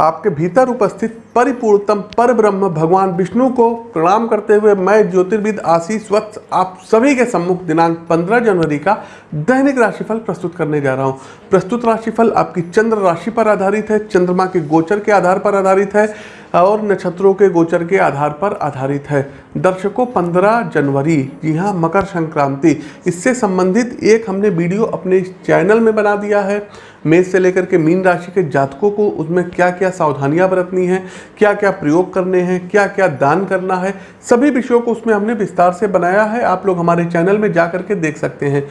आपके भीतर उपस्थित परिपूर्णतम पर ब्रह्म भगवान विष्णु को प्रणाम करते हुए मैं, ज्योतिर्विद आशीष वत्स, आप सभी के सम्मुख दिनांक 15 जनवरी का दैनिक राशिफल प्रस्तुत करने जा रहा हूँ। प्रस्तुत राशिफल आपकी चंद्र राशि पर आधारित है, चंद्रमा के गोचर के आधार पर आधारित है। और नक्षत्रों के गोचर के आधार पर आधारित है। दर्शकों 15 जनवरी। जी हाँ मकर संक्रांति। इससे संबंधित एक हमने वीडियो अपने चैनल में बना दिया है। मेष से लेकर के मीन राशि के जातकों को उसमें क्या क्या सावधानियाँ बरतनी है क्या क्या प्रयोग करने हैं क्या क्या दान करना है, सभी विषयों को उसमें हमने विस्तार से बनाया है। आप लोग हमारे चैनल में जा करके देख सकते हैं।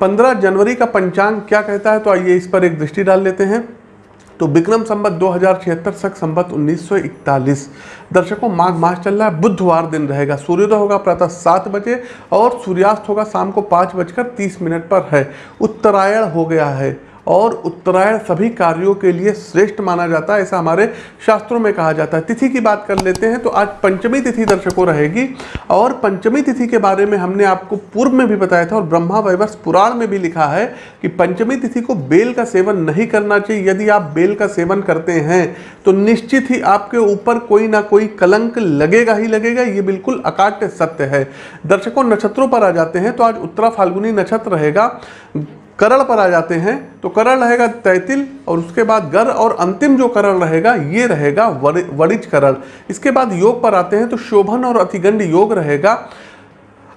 पंद्रह जनवरी का पंचांग क्या कहता है तो आइए इस पर एक दृष्टि डाल लेते हैं। तो विक्रम संबत दो हज़ार छिहत्तर सख संबत 1941 दर्शकों, माघ मास चल रहा है, बुधवार दिन रहेगा। सूर्योदय होगा प्रातः सात बजे और सूर्यास्त होगा शाम को पाँच बजकर तीस मिनट पर है। उत्तरायण हो गया है। और उत्तरायण सभी कार्यों के लिए श्रेष्ठ माना जाता है, ऐसा हमारे शास्त्रों में कहा जाता है। तिथि की बात कर लेते हैं तो आज पंचमी तिथि दर्शकों रहेगी। और पंचमी तिथि के बारे में हमने आपको पूर्व में भी बताया था और ब्रह्मा वैवर्ष पुराण में भी लिखा है कि पंचमी तिथि को बेल का सेवन नहीं करना चाहिए। यदि आप बेल का सेवन करते हैं तो निश्चित ही आपके ऊपर कोई ना कोई कलंक लगेगा ही लगेगा। ये बिल्कुल अकाट्य सत्य है। दर्शकों नक्षत्रों पर आ जाते हैं तो आज उत्तरा फाल्गुनी नक्षत्र रहेगा। करण पर आ जाते हैं तो करण रहेगा तैतिल, और उसके बाद गर, और अंतिम जो करण रहेगा, ये रहेगा वरिज करण इसके बाद योग पर आते हैं तो शोभन और अतिगंड योग रहेगा।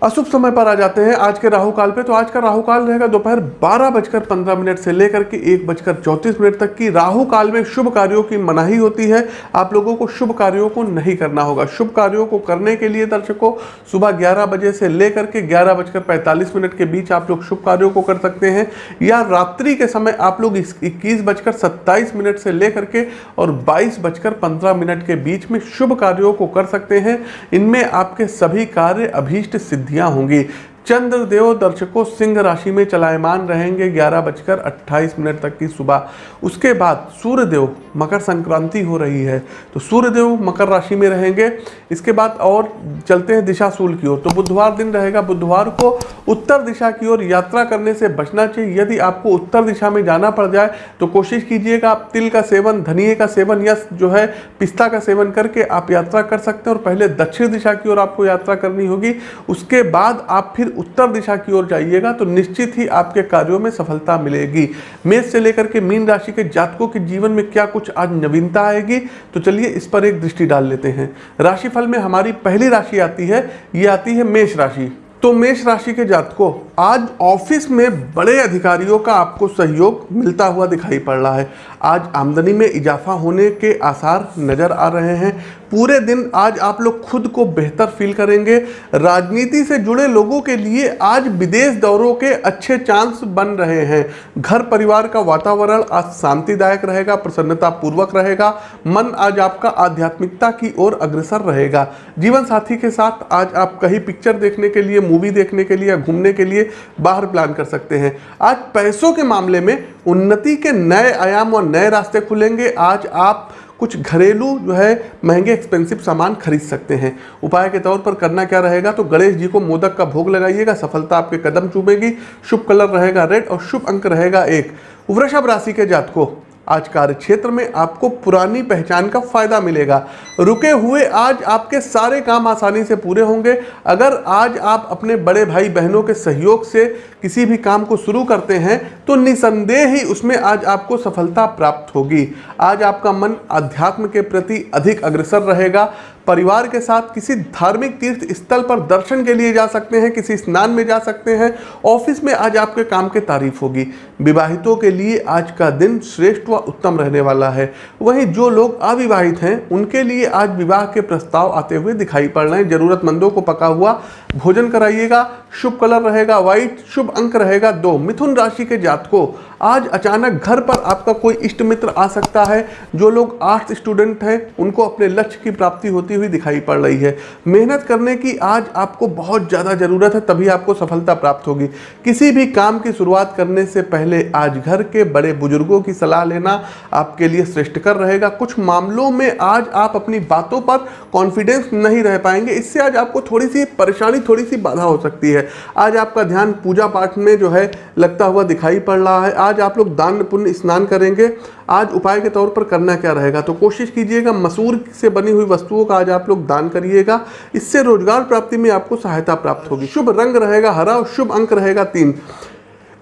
अशुभ समय पर आ जाते हैं आज के राहु काल पे। तो आज का राहु काल रहेगा दोपहर बारह बजकर पंद्रह मिनट से लेकर के एक बजकर चौंतीस मिनट तक की। राहु काल में शुभ कार्यों की मनाही होती है। आप लोगों को शुभ कार्यों को नहीं करना होगा। शुभ कार्यों को करने के लिए दर्शकों, सुबह ग्यारह बजे से लेकर के ग्यारह बजकर पैंतालीस मिनट के बीच आप लोग शुभ कार्यों को कर सकते हैं। या रात्रि के समय आप लोग इक्कीस बजकर सत्ताईस मिनट से लेकर के और बाईस बजकर पंद्रह मिनट के बीच में शुभ कार्यों को कर सकते हैं। इनमें आपके सभी कार्य अभीष्ट सिद्धि सिद्धियाँ होंगी। चंद्रदेव दर्शकों सिंह राशि में चलायमान रहेंगे ग्यारह बजकर अट्ठाईस मिनट तक की सुबह। उसके बाद सूर्यदेव मकर संक्रांति हो रही है तो सूर्यदेव मकर राशि में रहेंगे। इसके बाद और चलते हैं दिशाशूल की ओर। तो बुधवार दिन रहेगा, बुधवार को उत्तर दिशा की ओर यात्रा करने से बचना चाहिए। यदि आपको उत्तर दिशा में जाना पड़ जाए तो कोशिश कीजिएगा आप तिल का सेवन धनिए का सेवन या जो है पिस्ता का सेवन करके आप यात्रा कर सकते हैं। और पहले दक्षिण दिशा की ओर आपको यात्रा करनी होगी। उसके बाद आप फिर उत्तर दिशा की ओर जाइएगा तो निश्चित ही आपके कार्यों में सफलता मिलेगी। मेष से लेकर के मीन राशि के जातकों के जीवन में क्या कुछ आज नवीनता आएगी? तो चलिए इस पर एक दृष्टि डाल लेते हैं। राशिफल में हमारी पहली राशि आती है, ये आती है मेष राशि। तो मेष राशि के जातकों आज ऑफ़िस में बड़े अधिकारियों का आपको सहयोग मिलता हुआ दिखाई पड़ रहा है। आज आमदनी में इजाफा होने के आसार नज़र आ रहे हैं। पूरे दिन आज आप लोग खुद को बेहतर फील करेंगे। राजनीति से जुड़े लोगों के लिए आज विदेश दौरों के अच्छे चांस बन रहे हैं। घर परिवार का वातावरण आज शांतिदायक रहेगा प्रसन्नता पूर्वक रहेगा। मन आज आपका आध्यात्मिकता की ओर अग्रसर रहेगा। जीवन साथी के साथ आज आप कहीं पिक्चर देखने के लिए मूवी देखने के लिए घूमने के लिए बाहर प्लान कर सकते हैं। आज पैसों के मामले में उन्नति के नए आयाम और नए रास्ते खुलेंगे। आज आप कुछ घरेलू जो है महँगे एक्सपेंसिव सामान खरीद सकते हैं। उपाय के तौर पर करना क्या रहेगा? तो गणेश जी को मोदक का भोग लगाइएगा। सफलता आपके कदम चूमेगी। शुभ कलर रहेगा रेड और शुभ अंक रहेगा एक। वृषभ राशि के जातकों आज कार्य क्षेत्र में आपको पुरानी पहचान का फ़ायदा मिलेगा। रुके हुए आज आपके सारे काम आसानी से पूरे होंगे। अगर आज आप अपने बड़े भाई बहनों के सहयोग से किसी भी काम को शुरू करते हैं तो निसंदेह ही उसमें आज आपको सफलता प्राप्त होगी। आज आपका मन अध्यात्म के प्रति अधिक अग्रसर रहेगा। परिवार के साथ किसी धार्मिक तीर्थ स्थल पर दर्शन के लिए जा सकते हैं, किसी स्नान में जा सकते हैं। ऑफ़िस में आज आपके काम की तारीफ़ होगी। विवाहितों के लिए आज का दिन श्रेष्ठ व उत्तम रहने वाला है। वहीं जो लोग अविवाहित हैं, उनके लिए आज विवाह के प्रस्ताव आते हुए दिखाई पड़ रहे हैं। जरूरतमंदों को पका हुआ भोजन कराइएगा, शुभ कलर रहेगा व्हाइट शुभ अंक रहेगा, दो। मिथुन राशि के जातकों, आज अचानक घर पर आपका कोई इष्ट मित्र आ सकता है। जो लोग आर्ट्स स्टूडेंट हैं, उनको अपने लक्ष्य की प्राप्ति होती हुई दिखाई पड़ रही है। मेहनत करने की आज आपको बहुत ज़्यादा ज़रूरत है, तभी आपको सफलता प्राप्त होगी। किसी भी काम की शुरुआत करने से पहले आज घर के बड़े बुज़ुर्गों की सलाह लेना आपके लिए श्रेष्ठकर रहेगा। कुछ मामलों में आज आप अपनी बातों पर कॉन्फिडेंस नहीं रह पाएँगे। इससे आज आपको थोड़ी सी परेशानी थोड़ी सी बाधा हो सकती है। आज आपका ध्यान पूजा पाठ में जो है लगता हुआ दिखाई पड़ रहा है। आज आप लोग दान पुण्य स्नान करेंगे। आज उपाय के तौर पर करना क्या रहेगा? तो कोशिश कीजिएगा, मसूर से बनी हुई वस्तुओं का आज आप लोग दान करिएगा। इससे रोज़गार प्राप्ति में आपको सहायता प्राप्त होगी। शुभ रंग रहेगा, हरा और शुभ अंक रहेगा तीन।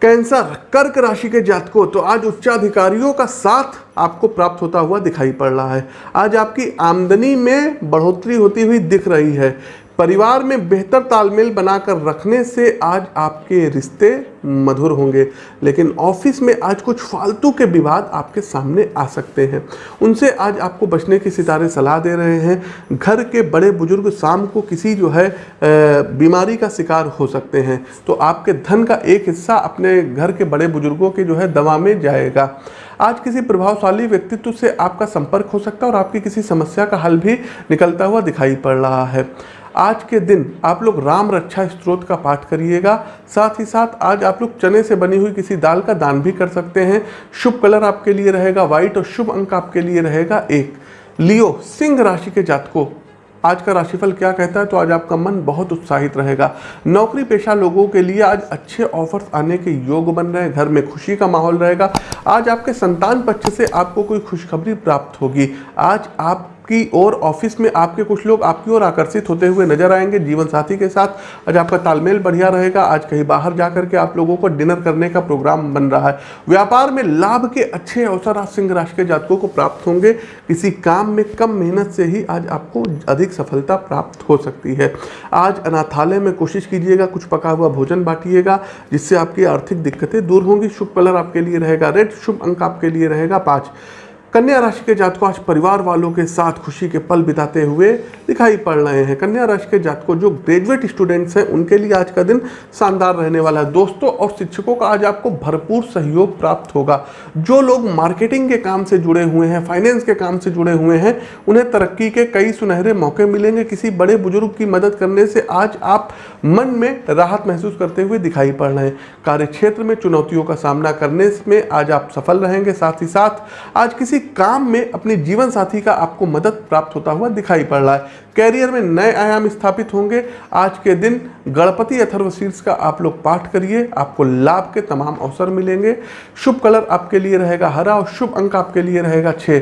कैंसर कर्क राशि के जातकों तो आज उच्चाधिकारियों का साथ आपको प्राप्त होता हुआ दिखाई पड़ रहा है। आज आपकी आमदनी में बढ़ोतरी होती हुई दिख रही है। परिवार में बेहतर तालमेल बनाकर रखने से आज आपके रिश्ते मधुर होंगे। लेकिन ऑफ़िस में आज कुछ फालतू के विवाद आपके सामने आ सकते हैं। उनसे आज आपको बचने की सितारे सलाह दे रहे हैं। घर के बड़े बुज़ुर्ग शाम को किसी जो है बीमारी का शिकार हो सकते हैं। तो आपके धन का एक हिस्सा अपने घर के बड़े बुज़ुर्गों के जो है, दवा में जाएगा। आज किसी प्रभावशाली व्यक्तित्व से आपका संपर्क हो सकता है और आपकी किसी समस्या का हल भी निकलता हुआ दिखाई पड़ रहा है। आज के दिन आप लोग राम रक्षा स्त्रोत का पाठ करिएगा। साथ ही साथ आज आप लोग चने से बनी हुई किसी दाल का दान भी कर सकते हैं। शुभ कलर आपके लिए रहेगा व्हाइट और शुभ अंक आपके लिए रहेगा एक। लियो, सिंह राशि के जातकों आज का राशिफल क्या कहता है? तो आज आपका मन बहुत उत्साहित रहेगा। नौकरी पेशा लोगों के लिए आज अच्छे ऑफर्स आने के योग बन रहे हैं। घर में खुशी का माहौल रहेगा। आज आपके संतान पक्ष से आपको कोई खुशखबरी प्राप्त होगी। आज आप की ओर ऑफ़िस में आपके कुछ लोग आपकी ओर आकर्षित होते हुए नज़र आएँगे जीवन साथी के साथ। आज आपका तालमेल बढ़िया रहेगा। आज कहीं बाहर जाकर के आप लोगों को डिनर करने का प्रोग्राम बन रहा है। व्यापार में लाभ के अच्छे अवसर आज सिंह राशि के जातकों को प्राप्त होंगे। किसी काम में कम मेहनत से ही आज आपको अधिक सफलता प्राप्त हो सकती है। आज अनाथालय में कोशिश कीजिएगा, कुछ पका हुआ भोजन बांटिएगा, जिससे आपकी आर्थिक दिक्कतें दूर होंगी। शुभ कलर आपके लिए रहेगा, रेड शुभ अंक आपके लिए रहेगा, पाँच। कन्या राशि के जातकों, आज परिवार वालों के साथ खुशी के पल बिताते हुए दिखाई पड़ रहे हैं। कन्या राशि के जातकों, जो ग्रेजुएट स्टूडेंट्स हैं, उनके लिए आज का दिन शानदार रहने वाला है। दोस्तों और शिक्षकों का आज आपको भरपूर सहयोग प्राप्त होगा। जो लोग मार्केटिंग के काम से जुड़े हुए हैं फाइनेंस के काम से जुड़े हुए हैं, उन्हें तरक्की के कई सुनहरे मौके मिलेंगे। किसी बड़े बुज़ुर्ग की मदद करने से आज आप मन में राहत महसूस करते हुए दिखाई पड़ रहे हैं। कार्य क्षेत्र में चुनौतियों का सामना करने में आज आप सफल रहेंगे। साथ ही साथ आज किसी काम में अपने जीवन साथी का आपको मदद प्राप्त होता हुआ दिखाई पड़ रहा है। कैरियर में नए आयाम स्थापित होंगे। आज के दिन गणपति अथर्वशीर्ष का आप लोग पाठ करिए। आपको लाभ के तमाम अवसर मिलेंगे। शुभ कलर आपके लिए रहेगा हरा और शुभ अंक आपके लिए रहेगा छः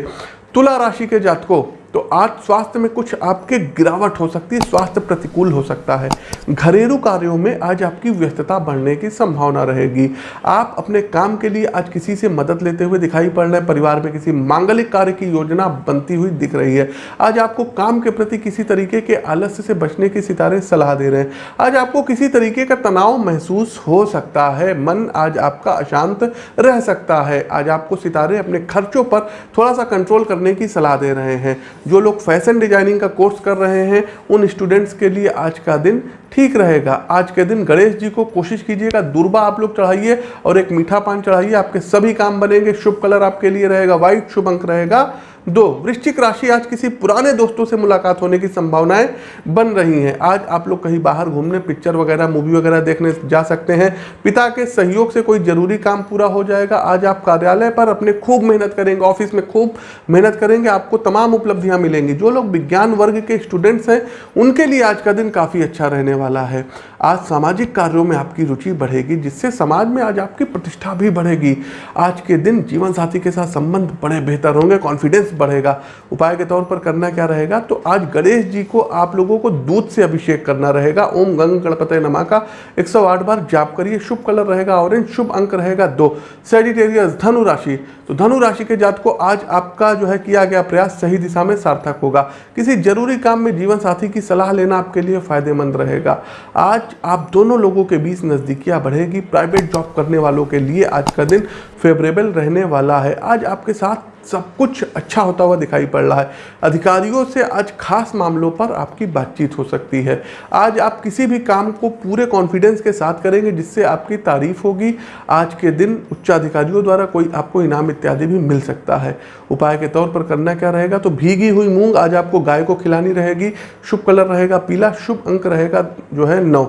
तुला राशि के जातकों तो आज स्वास्थ्य में कुछ आपके गिरावट हो सकती है, स्वास्थ्य प्रतिकूल हो सकता है। घरेलू कार्यों में आज आपकी व्यस्तता बढ़ने की संभावना रहेगी। आप अपने काम के लिए आज किसी से मदद लेते हुए दिखाई पड़ रहे हैं, परिवार में किसी मांगलिक कार्य की योजना बनती हुई दिख रही है। आज आपको काम के प्रति किसी तरीके के आलस्य से बचने की सितारे सलाह दे रहे हैं। आज आपको किसी तरीके का तनाव महसूस हो सकता है, मन आज आपका अशांत रह सकता है। आज आपको सितारे अपने खर्चों पर थोड़ा सा कंट्रोल करने की सलाह दे रहे हैं। जो लोग फ़ैशन डिज़ाइनिंग का कोर्स कर रहे हैं, उन स्टूडेंट्स के लिए आज का दिन ठीक रहेगा। आज के दिन गणेश जी को कोशिश कीजिएगा, दुर्बा आप लोग चढ़ाइए और एक मीठा पान चढ़ाइए, आपके सभी काम बनेंगे, शुभ कलर आपके लिए रहेगा व्हाइट शुभ अंक रहेगा। दो, वृश्चिक राशि आज किसी पुराने दोस्तों से मुलाकात होने की संभावनाएँ बन रही हैं। आज आप लोग कहीं बाहर घूमने पिक्चर वगैरह मूवी वगैरह देखने जा सकते हैं। पिता के सहयोग से कोई ज़रूरी काम पूरा हो जाएगा। आज आप कार्यालय पर अपने खूब मेहनत करेंगे ऑफ़िस में खूब मेहनत करेंगे, आपको तमाम उपलब्धियाँ मिलेंगी। जो लोग विज्ञान वर्ग के स्टूडेंट्स हैं, उनके लिए आज का दिन काफ़ी अच्छा रहने वाला है। आज सामाजिक कार्यों में आपकी रुचि बढ़ेगी, जिससे समाज में आज आपकी प्रतिष्ठा भी बढ़ेगी। आज के दिन जीवन साथी के साथ संबंध बड़े बेहतर होंगे कॉन्फिडेंस बढ़ेगा। उपाय के तौर पर करना क्या रहेगा? तो आज गणेश जी को आप लोगों को दूध से अभिषेक करना रहेगा। ओम गंग गणपत नमा। का 108 बार जाप करिए। शुभ कलर रहेगा ऑरेंज शुभ अंक रहेगा दो। सेजिटेरियस धनु राशि। तो धनु राशि के जात को आज आपका जो है किया गया प्रयास सही दिशा में सार्थक होगा। किसी ज़रूरी काम में जीवन साथी की सलाह लेना आपके लिए फ़ायदेमंद रहेगा। आज आप दोनों लोगों के बीच नज़दीकियाँ बढ़ेगी। प्राइवेट जॉब करने वालों के लिए आज का दिन फेवरेबल रहने वाला है। आज आपके साथ सब कुछ अच्छा होता हुआ दिखाई पड़ रहा है। अधिकारियों से आज खास मामलों पर आपकी बातचीत हो सकती है। आज आप किसी भी काम को पूरे कॉन्फिडेंस के साथ करेंगे, जिससे आपकी तारीफ़ होगी। आज के दिन उच्चाधिकारियों द्वारा कोई आपको इनाम इत्यादि भी मिल सकता है। उपाय के तौर पर करना क्या रहेगा? तो भीगी हुई मूंग आज आपको गाय को खिलानी रहेगी। शुभ कलर रहेगा पीला, शुभ अंक रहेगा जो है नौ।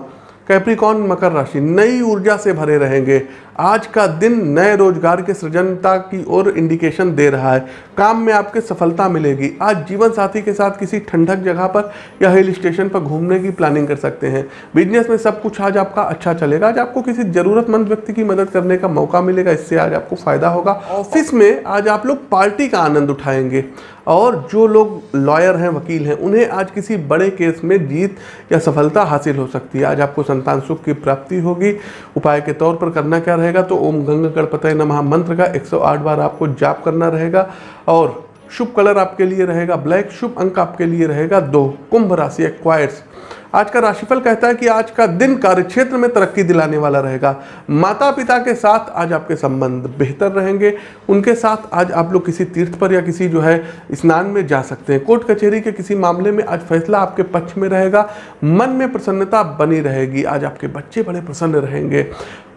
कैप्रिकॉन मकर राशि नई ऊर्जा से भरे रहेंगे। आज का दिन नए रोज़गार के सृजनता की ओर इंडिकेशन दे रहा है। काम में आपके सफलता मिलेगी। आज जीवन साथी के साथ किसी ठंडक जगह पर या हिल स्टेशन पर घूमने की प्लानिंग कर सकते हैं। बिज़नेस में सब कुछ आज आपका अच्छा चलेगा। आज आपको किसी जरूरतमंद व्यक्ति की मदद करने का मौका मिलेगा। इससे आज आपको फ़ायदा होगा। ऑफ़िस में आज आप लोग पार्टी का आनंद उठाएँगे। और जो लोग लॉयर हैं, वकील हैं, उन्हें आज किसी बड़े केस में जीत या सफलता हासिल हो सकती है। आज आपको संतान सुख की प्राप्ति होगी। उपाय के तौर पर करना क्या रहेगा? तो ओम गंगा गणपतय नमः। मंत्र का 108 बार आपको जाप करना रहेगा। और शुभ कलर आपके लिए रहेगा, ब्लैक शुभ अंक आपके लिए रहेगा दो, कुंभ राशि एक्वायर्स आज का राशिफल कहता है कि आज का दिन कार्य क्षेत्र में तरक्की दिलाने वाला रहेगा। माता पिता के साथ आज आपके संबंध बेहतर रहेंगे। उनके साथ आज आप लोग किसी तीर्थ पर या किसी जो है स्नान में जा सकते हैं। कोर्ट कचहरी के किसी मामले में आज फैसला आपके पक्ष में रहेगा। मन में प्रसन्नता बनी रहेगी। आज आपके बच्चे बड़े प्रसन्न रहेंगे।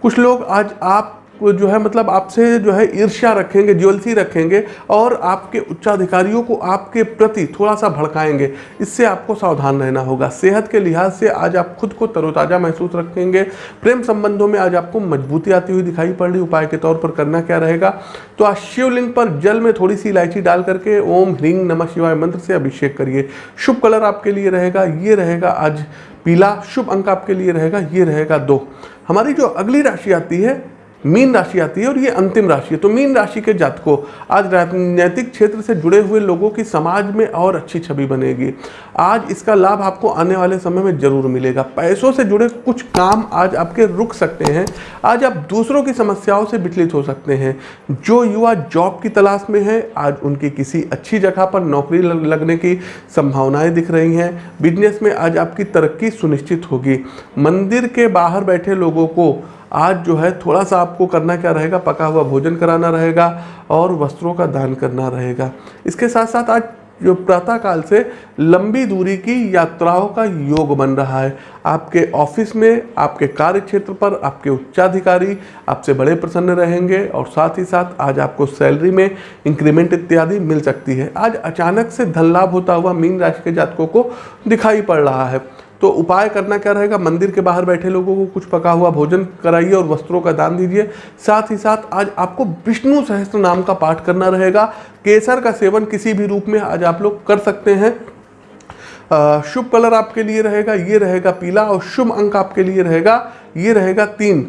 कुछ लोग आज आप जो है मतलब आपसे जो है, ईर्ष्या रखेंगे, ज्वेलसी रखेंगे और आपके उच्चाधिकारियों को आपके प्रति थोड़ा सा भड़काएँगे। इससे आपको सावधान रहना होगा। सेहत के लिहाज से आज आप खुद को तरोताज़ा महसूस रखेंगे। प्रेम संबंधों में आज आपको मजबूती आती हुई दिखाई पड़ रही उपाय के तौर पर करना क्या रहेगा? तो आज शिवलिंग पर जल में थोड़ी सी इलायची डाल करके ओम ह्रींग नमः शिवाय मंत्र से अभिषेक करिए। शुभ कलर आपके लिए रहेगा, ये रहेगा आज पीला। शुभ अंक आपके लिए रहेगा, ये रहेगा दो। हमारी जो अगली राशि आती है मीन राशि आती है और ये अंतिम राशि है। तो मीन राशि के जातकों, आज राजनीतिक क्षेत्र से जुड़े हुए लोगों की समाज में और अच्छी छवि बनेगी। आज इसका लाभ आपको आने वाले समय में ज़रूर मिलेगा। पैसों से जुड़े कुछ काम आज आपके रुक सकते हैं। आज आप दूसरों की समस्याओं से विचलित हो सकते हैं। जो युवा जॉब की तलाश में है, आज उनकी किसी अच्छी जगह पर नौकरी लगने की संभावनाएँ दिख रही हैं। बिज़नेस में आज आपकी तरक्की सुनिश्चित होगी। मंदिर के बाहर बैठे लोगों को आज जो है थोड़ा सा आपको करना क्या रहेगा? पका हुआ भोजन कराना रहेगा और वस्त्रों का दान करना रहेगा। इसके साथ साथ आज जो प्रातः काल से लंबी दूरी की यात्राओं का योग बन रहा है। आपके ऑफ़िस में, आपके कार्य क्षेत्र पर, आपके उच्चाधिकारी आपसे बड़े प्रसन्न रहेंगे और साथ ही साथ आज आपको सैलरी में इंक्रीमेंट इत्यादि मिल सकती है। आज अचानक से धन लाभ होता हुआ मीन राशि के जातकों को दिखाई पड़ रहा है। तो उपाय करना क्या रहेगा? मंदिर के बाहर बैठे लोगों को कुछ पका हुआ भोजन कराइए और वस्त्रों का दान दीजिए। साथ ही साथ आज आपको विष्णु सहस्त्र नाम का पाठ करना रहेगा। केसर का सेवन किसी भी रूप में आज आप लोग कर सकते हैं। शुभ कलर आपके लिए रहेगा, ये रहेगा पीला और शुभ अंक आपके लिए रहेगा, ये रहेगा तीन।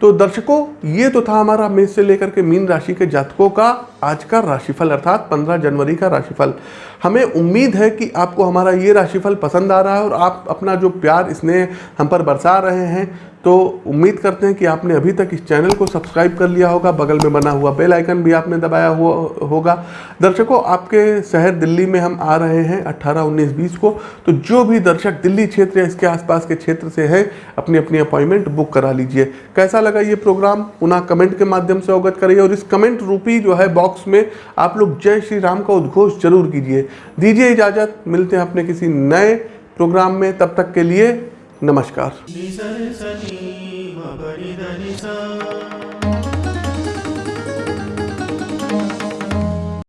तो दर्शकों, ये तो था हमारा मेष से लेकर के मीन राशि के जातकों का आज का राशिफल, अर्थात 15 जनवरी का राशिफल। हमें उम्मीद है कि आपको हमारा ये राशिफल पसंद आ रहा है और आप अपना जो प्यार स्नेह हम पर बरसा रहे हैं तो उम्मीद करते हैं कि आपने अभी तक इस चैनल को सब्सक्राइब कर लिया होगा बगल में बना हुआ बेल आइकन भी आपने दबाया हुआ होगा। दर्शकों आपके शहर दिल्ली में हम आ रहे हैं 18, 19, 20 को तो जो भी दर्शक दिल्ली क्षेत्र या इसके आसपास के क्षेत्र से है अपनी अपनी अपॉइंटमेंट बुक करा लीजिए। कैसा लगा ये प्रोग्राम? पुनः कमेंट के माध्यम से अवगत करिए और इस कमेंट रूपी जो है बॉक्स में आप लोग जय श्री राम का उद्घोष ज़रूर कीजिए। दीजिए इजाज़त मिलते हैं अपने किसी नए प्रोग्राम में तब तक के लिए नमस्कार।